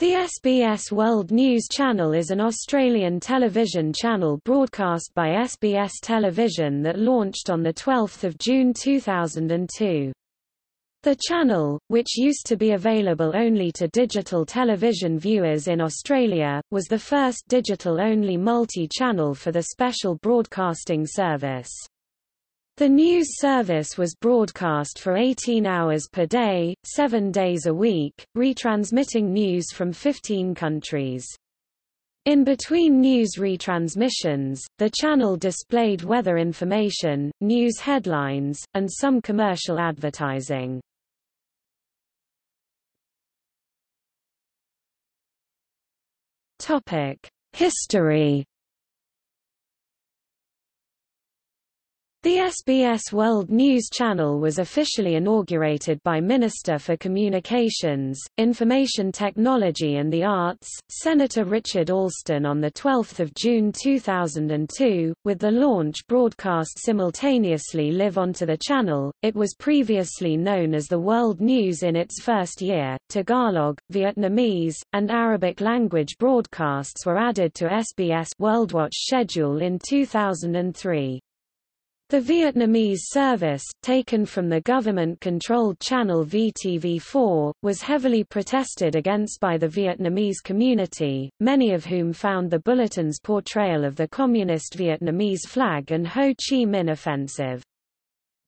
The SBS World News Channel is an Australian television channel broadcast by SBS Television that launched on 12 June 2002. The channel, which used to be available only to digital television viewers in Australia, was the first digital-only multi-channel for the Special Broadcasting Service. The news service was broadcast for 18 hours per day, seven days a week, retransmitting news from 15 countries. In between news retransmissions, the channel displayed weather information, news headlines, and some commercial advertising. History The SBS World News Channel was officially inaugurated by Minister for Communications, Information Technology and the Arts, Senator Richard Alston on 12 June 2002, with the launch broadcast simultaneously live onto the channel. It was previously known as the World News in its first year. Tagalog, Vietnamese, and Arabic language broadcasts were added to SBS WorldWatch schedule in 2003. The Vietnamese service, taken from the government-controlled channel VTV4, was heavily protested against by the Vietnamese community, many of whom found the bulletin's portrayal of the Communist Vietnamese flag and Ho Chi Minh offensive.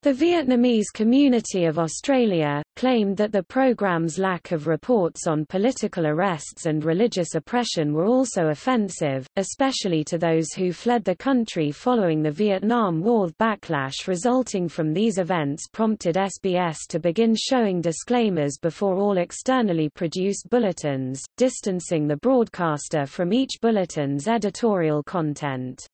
The Vietnamese community of Australia, claimed that the program's lack of reports on political arrests and religious oppression were also offensive, especially to those who fled the country following the Vietnam War. Backlash resulting from these events prompted SBS to begin showing disclaimers before all externally produced bulletins, distancing the broadcaster from each bulletin's editorial content.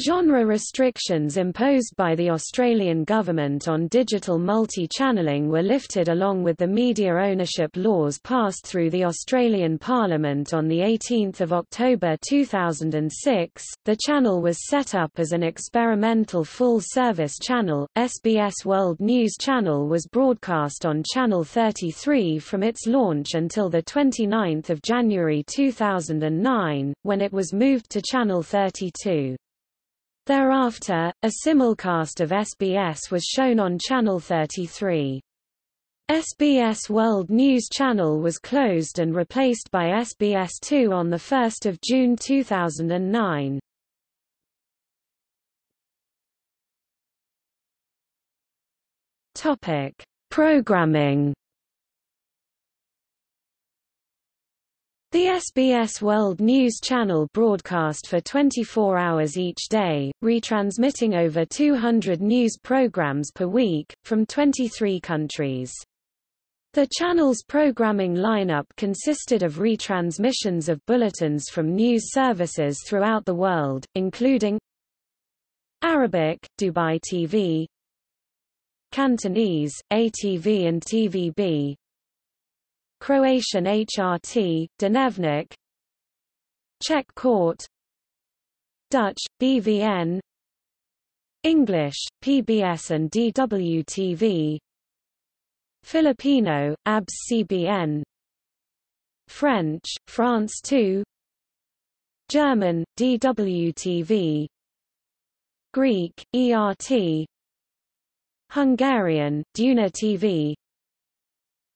Genre restrictions imposed by the Australian government on digital multi-channelling were lifted along with the media ownership laws passed through the Australian Parliament on 18 October 2006. The channel was set up as an experimental full-service channel. SBS World News Channel was broadcast on Channel 33 from its launch until 29 January 2009, when it was moved to Channel 32. Thereafter, a simulcast of SBS was shown on Channel 33. SBS World News Channel was closed and replaced by SBS2 on 1 June 2009. Programming The SBS World News Channel broadcast for 24 hours each day, retransmitting over 200 news programs per week, from 23 countries. The channel's programming lineup consisted of retransmissions of bulletins from news services throughout the world, including Arabic, Dubai TV, Cantonese, ATV and TVB, Croatian HRT, Dnevnik Czech Court. Dutch, BVN English, PBS and DWTV Filipino, ABS CBN French, France 2 German, DWTV Greek, ERT Hungarian, Duna TV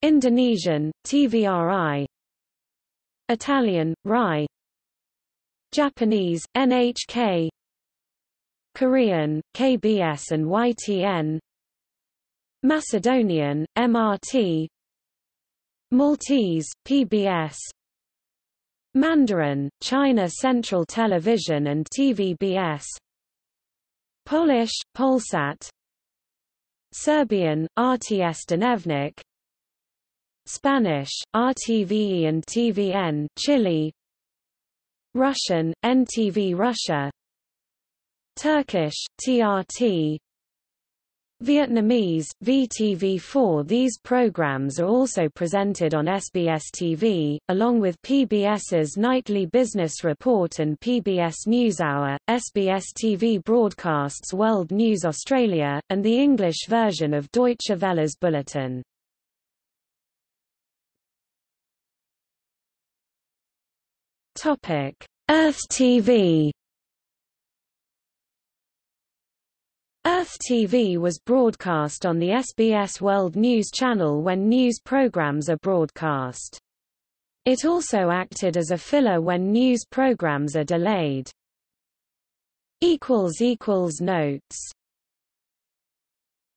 Indonesian, TVRI Italian, RAI. Japanese, NHK Korean, KBS and YTN Macedonian, MRT Maltese, PBS Mandarin, China Central Television and TVBS Polish, Polsat. Serbian, RTS Dnevnik Spanish, RTVE and TVN Chile Russian, NTV Russia Turkish, TRT Vietnamese, VTV4 These programs are also presented on SBS TV, along with PBS's Nightly Business Report and PBS NewsHour. SBS TV broadcasts World News Australia, and the English version of Deutsche Welle's Bulletin. Earth TV Earth TV was broadcast on the SBS World News Channel when news programs are broadcast. It also acted as a filler when news programs are delayed. Notes